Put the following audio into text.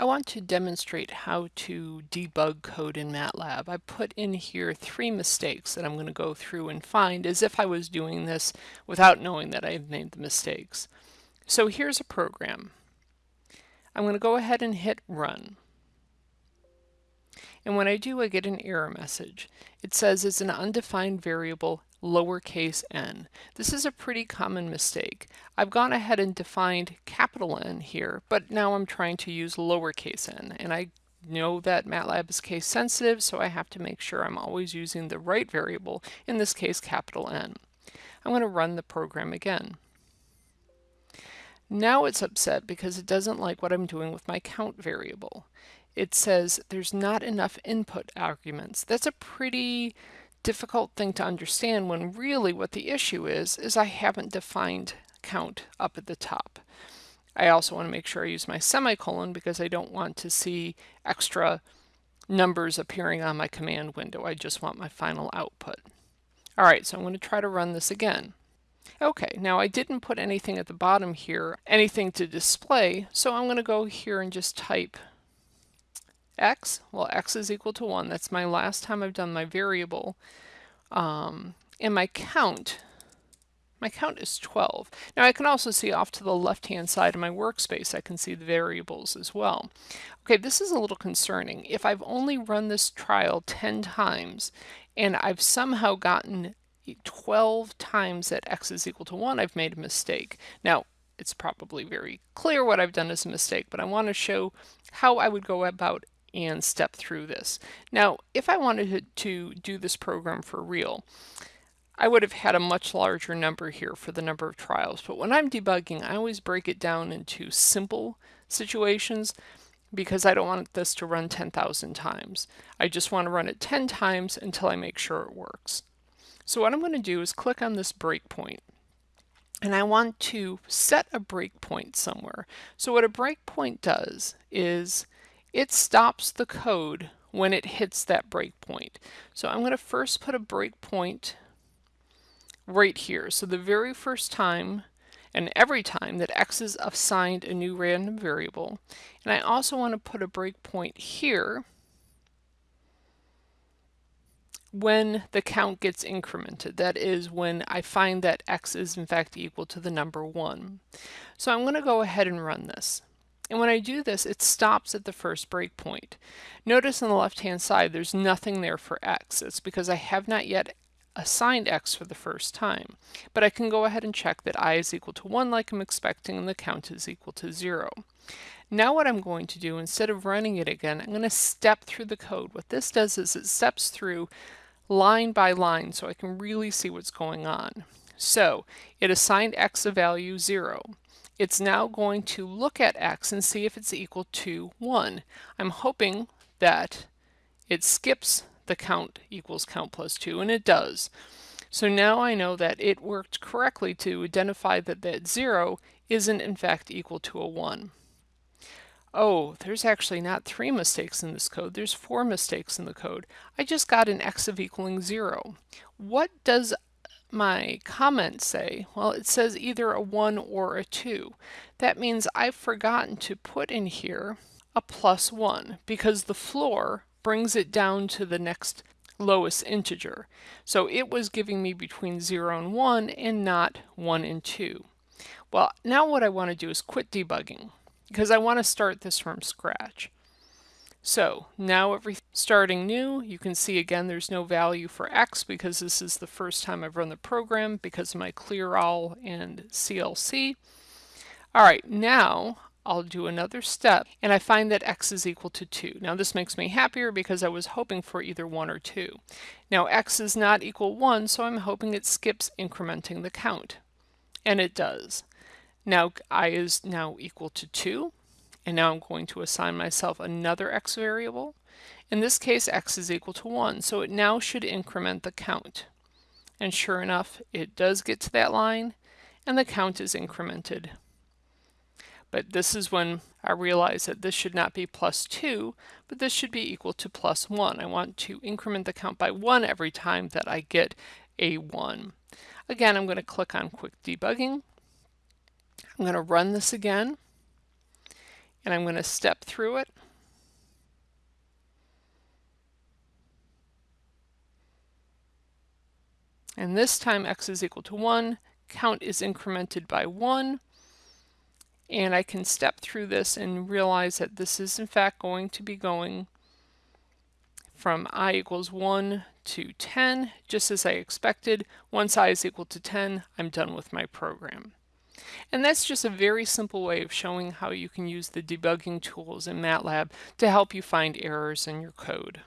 I want to demonstrate how to debug code in MATLAB. I put in here three mistakes that I'm going to go through and find as if I was doing this without knowing that I had made the mistakes. So here's a program. I'm going to go ahead and hit run. And when I do, I get an error message. It says it's an undefined variable lowercase n. This is a pretty common mistake. I've gone ahead and defined capital N here, but now I'm trying to use lowercase n, and I know that MATLAB is case sensitive, so I have to make sure I'm always using the right variable, in this case capital N. I'm going to run the program again. Now it's upset because it doesn't like what I'm doing with my count variable. It says there's not enough input arguments. That's a pretty difficult thing to understand when really what the issue is, is I haven't defined count up at the top. I also want to make sure I use my semicolon because I don't want to see extra numbers appearing on my command window. I just want my final output. All right, so I'm going to try to run this again. Okay, now I didn't put anything at the bottom here, anything to display, so I'm going to go here and just type x, well x is equal to 1, that's my last time I've done my variable, um, and my count, my count is 12. Now I can also see off to the left hand side of my workspace, I can see the variables as well. Okay, this is a little concerning. If I've only run this trial 10 times and I've somehow gotten 12 times that x is equal to 1, I've made a mistake. Now, it's probably very clear what I've done as a mistake, but I want to show how I would go about and step through this. Now, if I wanted to do this program for real, I would have had a much larger number here for the number of trials. But when I'm debugging, I always break it down into simple situations because I don't want this to run 10,000 times. I just want to run it 10 times until I make sure it works. So what I'm going to do is click on this breakpoint and I want to set a breakpoint somewhere. So what a breakpoint does is it stops the code when it hits that breakpoint. So I'm going to first put a breakpoint right here. So the very first time and every time that x is assigned a new random variable. And I also want to put a breakpoint here when the count gets incremented. That is when I find that x is in fact equal to the number 1. So I'm going to go ahead and run this. And when I do this, it stops at the first breakpoint. Notice on the left-hand side, there's nothing there for x. It's because I have not yet assigned x for the first time. But I can go ahead and check that i is equal to 1 like I'm expecting and the count is equal to 0. Now what I'm going to do, instead of running it again, I'm going to step through the code. What this does is it steps through line by line so I can really see what's going on. So it assigned x a value 0 it's now going to look at x and see if it's equal to 1. I'm hoping that it skips the count equals count plus 2, and it does. So now I know that it worked correctly to identify that that 0 isn't in fact equal to a 1. Oh, there's actually not three mistakes in this code, there's four mistakes in the code. I just got an x of equaling 0. What does my comments say? Well, it says either a 1 or a 2. That means I've forgotten to put in here a plus 1 because the floor brings it down to the next lowest integer. So it was giving me between 0 and 1 and not 1 and 2. Well, now what I want to do is quit debugging because I want to start this from scratch. So now every starting new, you can see again there's no value for x because this is the first time I've run the program because of my clear all and CLC. All right, now I'll do another step and I find that x is equal to 2. Now this makes me happier because I was hoping for either 1 or 2. Now x is not equal 1 so I'm hoping it skips incrementing the count. And it does. Now i is now equal to 2 and now I'm going to assign myself another x variable. In this case, x is equal to 1, so it now should increment the count. And sure enough, it does get to that line, and the count is incremented. But this is when I realize that this should not be plus 2, but this should be equal to plus 1. I want to increment the count by 1 every time that I get a 1. Again, I'm going to click on Quit Debugging. I'm going to run this again and I'm going to step through it. And this time x is equal to 1, count is incremented by 1, and I can step through this and realize that this is in fact going to be going from i equals 1 to 10, just as I expected. Once i is equal to 10, I'm done with my program. And that's just a very simple way of showing how you can use the debugging tools in MATLAB to help you find errors in your code.